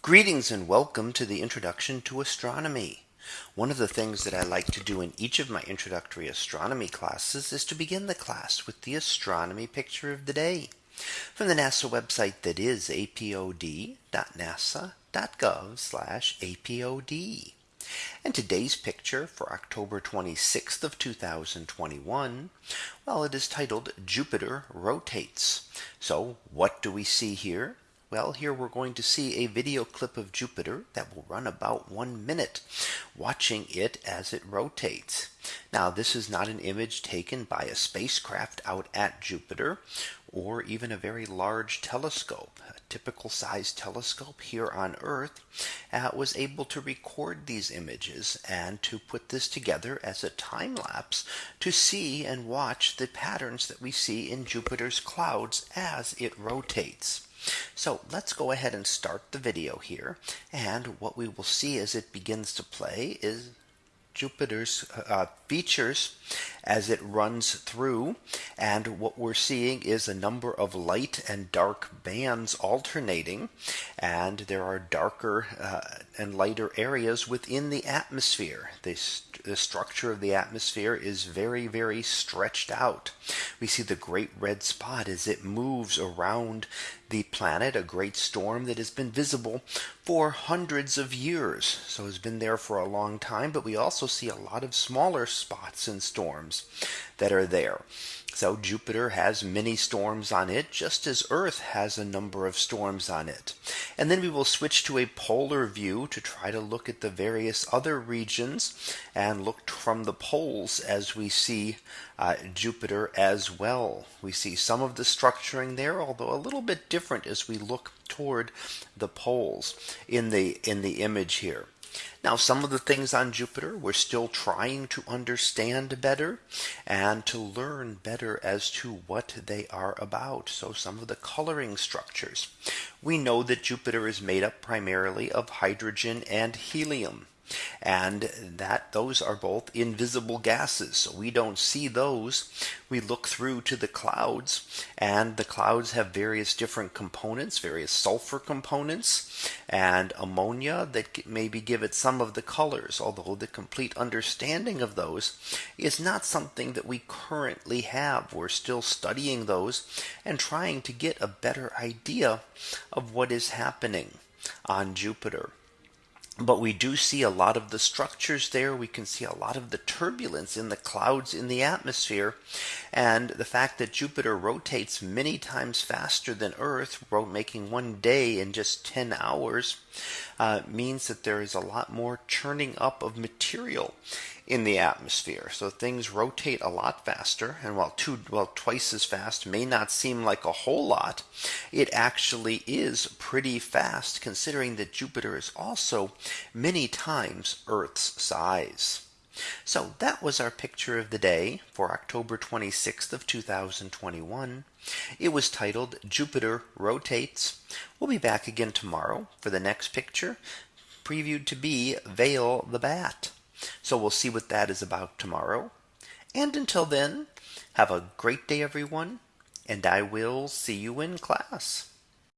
Greetings and welcome to the introduction to astronomy. One of the things that I like to do in each of my introductory astronomy classes is to begin the class with the astronomy picture of the day from the NASA website that is apod.nasa.gov apod. And today's picture for October 26th of 2021. Well, it is titled Jupiter rotates. So what do we see here? Well, here we're going to see a video clip of Jupiter that will run about one minute watching it as it rotates. Now, this is not an image taken by a spacecraft out at Jupiter or even a very large telescope. A typical size telescope here on Earth uh, was able to record these images and to put this together as a time lapse to see and watch the patterns that we see in Jupiter's clouds as it rotates. So let's go ahead and start the video here. And what we will see as it begins to play is Jupiter's uh, features as it runs through. And what we're seeing is a number of light and dark bands alternating. And there are darker uh, and lighter areas within the atmosphere. This, the structure of the atmosphere is very, very stretched out. We see the great red spot as it moves around the planet, a great storm that has been visible for hundreds of years. So has been there for a long time, but we also see a lot of smaller spots and storms that are there. So Jupiter has many storms on it, just as Earth has a number of storms on it. And then we will switch to a polar view to try to look at the various other regions and look from the poles as we see uh, Jupiter as well. We see some of the structuring there, although a little bit different as we look toward the poles in the in the image here. Now, some of the things on Jupiter we're still trying to understand better and to learn better as to what they are about. So some of the coloring structures. We know that Jupiter is made up primarily of hydrogen and helium and that those are both invisible gases. So we don't see those. We look through to the clouds and the clouds have various different components, various sulfur components and ammonia that maybe give it some of the colors, although the complete understanding of those is not something that we currently have. We're still studying those and trying to get a better idea of what is happening on Jupiter. But we do see a lot of the structures there. We can see a lot of the turbulence in the clouds in the atmosphere. And the fact that Jupiter rotates many times faster than Earth, making one day in just 10 hours, uh, means that there is a lot more churning up of material in the atmosphere. So things rotate a lot faster. And while two, well, twice as fast may not seem like a whole lot, it actually is pretty fast considering that Jupiter is also many times Earth's size. So that was our picture of the day for October 26th of 2021. It was titled Jupiter rotates. We'll be back again tomorrow for the next picture previewed to be Veil the Bat. So we'll see what that is about tomorrow. And until then, have a great day, everyone, and I will see you in class.